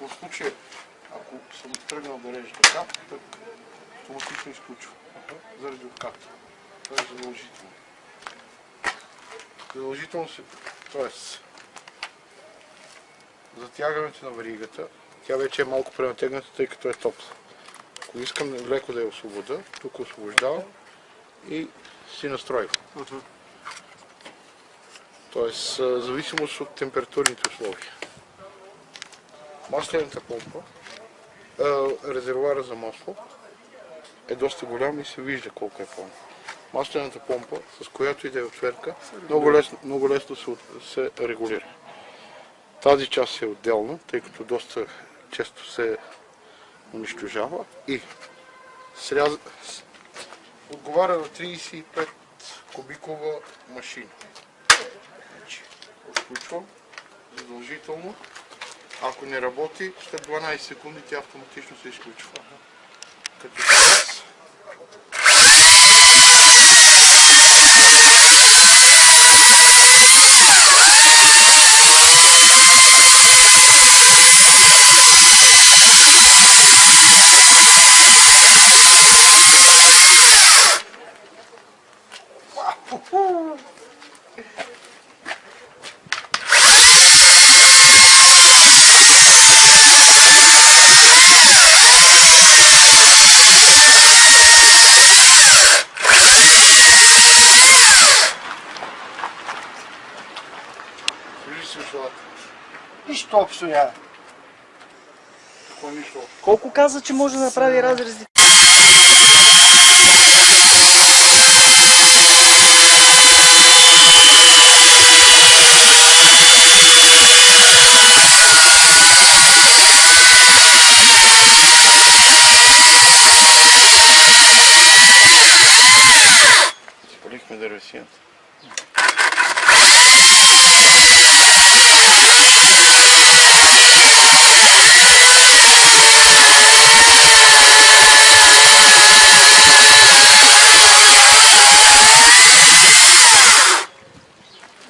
В случая, ако съм тръгнал да режа така, тък автоматично изключва. Заради отката. Това е задължително. Задължително се... Тоест, затягането на варигата, тя вече е малко пренатегната, тъй като е топла. Ако искам леко да я освобода, тук освобождавам и си настройвам. Тоест, зависимост от температурните условия. Маслената помпа, а, резервуара за масло е доста голям и се вижда колко е пълно. Маслената помпа, с която и да е отверка, много лесно, много лесно се, се регулира. Тази част е отделна, тъй като доста често се унищожава и сряз... отговаря на 35 кубикова машина. Значи, отключвам задължително. Ако не работи, след 12 секунди тя автоматично се изключва. Като сега Ушилата. Нищо общо няма. Какво нищо. Колко каза, че може да направи разрези? Спалихме дървесината.